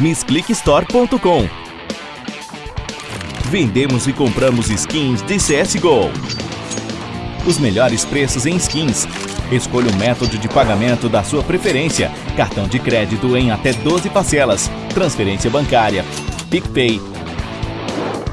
MissClickStore.com Vendemos e compramos skins de CSGO. Os melhores preços em skins. Escolha o método de pagamento da sua preferência. Cartão de crédito em até 12 parcelas. Transferência bancária. PicPay.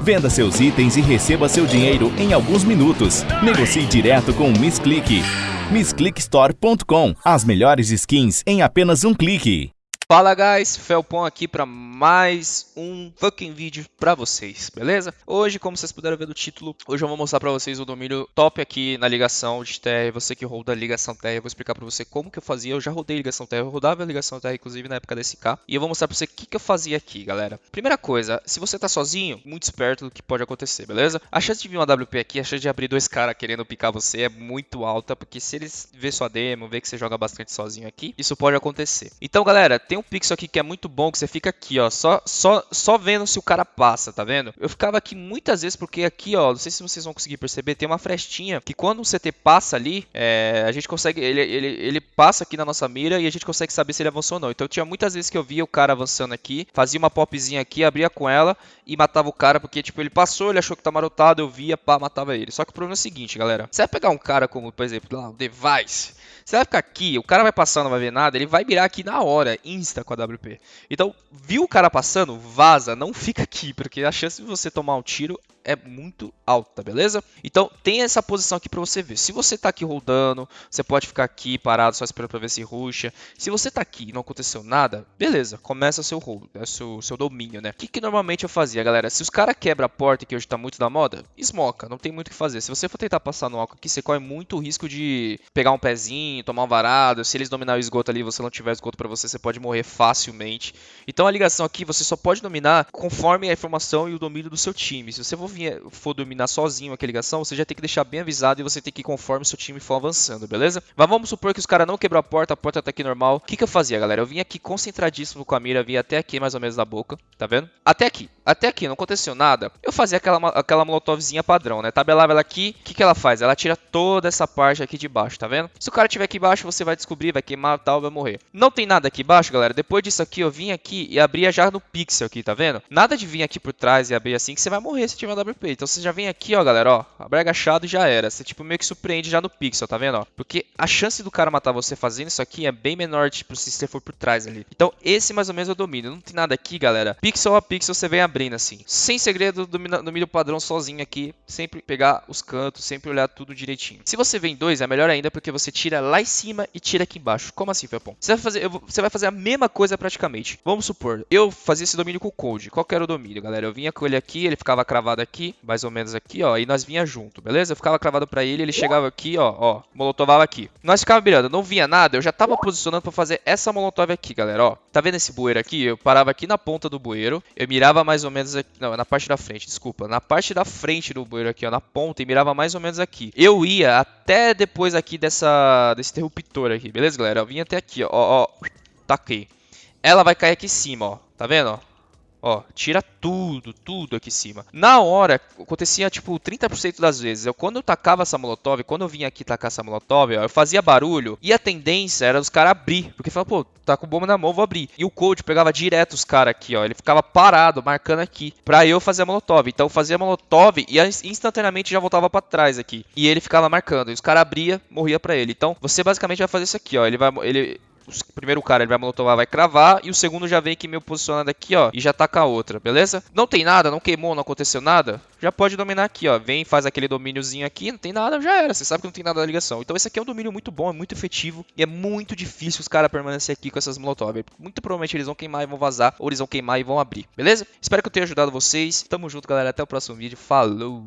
Venda seus itens e receba seu dinheiro em alguns minutos. Negocie direto com o MissClick. MissClickStore.com As melhores skins em apenas um clique. Fala guys, Felpon aqui para mais um fucking vídeo para vocês, beleza? Hoje, como vocês puderam ver do título, hoje eu vou mostrar para vocês o domínio top aqui na ligação de TR, você que roda a ligação TR, eu vou explicar para você como que eu fazia, eu já rodei ligação TR, eu rodava a ligação TR inclusive na época da SK, e eu vou mostrar para você o que, que eu fazia aqui, galera. Primeira coisa, se você tá sozinho, muito esperto do que pode acontecer, beleza? A chance de vir uma WP aqui, a chance de abrir dois caras querendo picar você é muito alta, porque se eles ver sua demo, ver que você joga bastante sozinho aqui, isso pode acontecer. Então galera, tem um pixel aqui que é muito bom, que você fica aqui, ó, só, só, só vendo se o cara passa, tá vendo? Eu ficava aqui muitas vezes porque aqui, ó, não sei se vocês vão conseguir perceber, tem uma frestinha que quando o CT passa ali, é, a gente consegue, ele, ele, ele passa aqui na nossa mira e a gente consegue saber se ele avançou ou não. Então tinha muitas vezes que eu via o cara avançando aqui, fazia uma popzinha aqui, abria com ela e matava o cara, porque tipo, ele passou, ele achou que tá marotado, eu via, pá, matava ele. Só que o problema é o seguinte, galera, você vai pegar um cara como, por exemplo, lá, o Device, você vai ficar aqui, o cara vai passando, não vai ver nada, ele vai mirar aqui na hora, insta com a WP. Então, viu o cara passando? Vaza, não fica aqui, porque a chance de você tomar um tiro é muito alta, beleza? Então tem essa posição aqui para você ver. Se você tá aqui rodando, você pode ficar aqui parado só esperando para ver se ruxa. Se você tá aqui e não aconteceu nada, beleza, começa seu hold, é seu, seu domínio, né? O que, que normalmente eu fazia, galera? Se os caras quebram a porta, que hoje tá muito na moda, esmoca, não tem muito o que fazer. Se você for tentar passar no álcool aqui, você corre muito risco de pegar um pezinho, tomar um varado. Se eles dominar o esgoto ali, você não tiver esgoto para você, você pode morrer facilmente. Então a ligação aqui você só pode dominar conforme a informação e o domínio do seu time. Se você for for dominar sozinho aquela ligação, você já tem que deixar bem avisado e você tem que ir conforme seu time for avançando, beleza? Mas vamos supor que os caras não quebrou a porta, a porta tá aqui normal. O que, que eu fazia, galera? Eu vinha aqui concentradíssimo com a mira, vinha até aqui mais ou menos na boca, tá vendo? Até aqui. Até aqui, não aconteceu nada. Eu fazia aquela, aquela molotovzinha padrão, né? Tabelava ela aqui, o que, que ela faz? Ela tira toda essa parte aqui de baixo, tá vendo? Se o cara tiver aqui embaixo, você vai descobrir, vai queimar tal, vai morrer. Não tem nada aqui embaixo, galera. Depois disso aqui, eu vim aqui e abria já no pixel aqui, tá vendo? Nada de vir aqui por trás e abrir assim, que você vai morrer se tiver WP. Então você já vem aqui, ó, galera, ó. Abre agachado e já era. Você, tipo, meio que surpreende já no pixel, tá vendo, ó? Porque a chance do cara matar você fazendo isso aqui é bem menor, tipo, se você for por trás ali. Então, esse mais ou menos é o domínio. Não tem nada aqui, galera. Pixel a pixel você vem abrindo assim. Sem segredo, domínio padrão sozinho aqui. Sempre pegar os cantos, sempre olhar tudo direitinho. Se você vem dois, é melhor ainda porque você tira lá em cima e tira aqui embaixo. Como assim, Felpon? Você vai fazer, você vai fazer a mesma coisa praticamente. Vamos supor, eu fazia esse domínio com o Code. Qual que era o domínio, galera? Eu vinha com ele aqui, ele ficava cravado aqui, mais ou menos aqui, ó. E nós vinha junto, beleza? Eu ficava cravado pra ele, ele chegava aqui, ó, ó. Molotovava aqui. Nós ficava mirando, não vinha nada, eu já tava posicionando pra fazer essa molotov aqui, galera, ó. Tá vendo esse bueiro aqui? Eu parava aqui na ponta do bueiro, eu mirava mais ou menos aqui, não, na parte da frente, desculpa. Na parte da frente do bueiro aqui, ó, na ponta, e mirava mais ou menos aqui. Eu ia até depois aqui dessa, desse interruptor aqui, beleza, galera? Eu vinha até aqui, ó, ó, taquei. Ela vai cair aqui em cima, ó. Tá vendo, ó? Ó, tira tudo, tudo aqui em cima. Na hora, acontecia tipo 30% das vezes. Eu quando eu tacava essa molotov, quando eu vinha aqui tacar essa molotov, ó, eu fazia barulho e a tendência era os caras abrir. Porque falava, pô, tá com bomba na mão, vou abrir. E o coach pegava direto os caras aqui, ó. Ele ficava parado, marcando aqui, pra eu fazer a molotov. Então eu fazia a molotov e instantaneamente já voltava pra trás aqui. E ele ficava marcando. E os caras abria, morria pra ele. Então você basicamente vai fazer isso aqui, ó. Ele vai. Ele, o primeiro cara ele vai monotovar, vai cravar, e o segundo já vem aqui meio posicionado aqui, ó, e já com a outra, beleza? Não tem nada, não queimou, não aconteceu nada, já pode dominar aqui, ó, vem, faz aquele domíniozinho aqui, não tem nada, já era, você sabe que não tem nada na ligação. Então esse aqui é um domínio muito bom, é muito efetivo, e é muito difícil os caras permanecer aqui com essas molotov. Muito provavelmente eles vão queimar e vão vazar, ou eles vão queimar e vão abrir, beleza? Espero que eu tenha ajudado vocês, tamo junto galera, até o próximo vídeo, falou!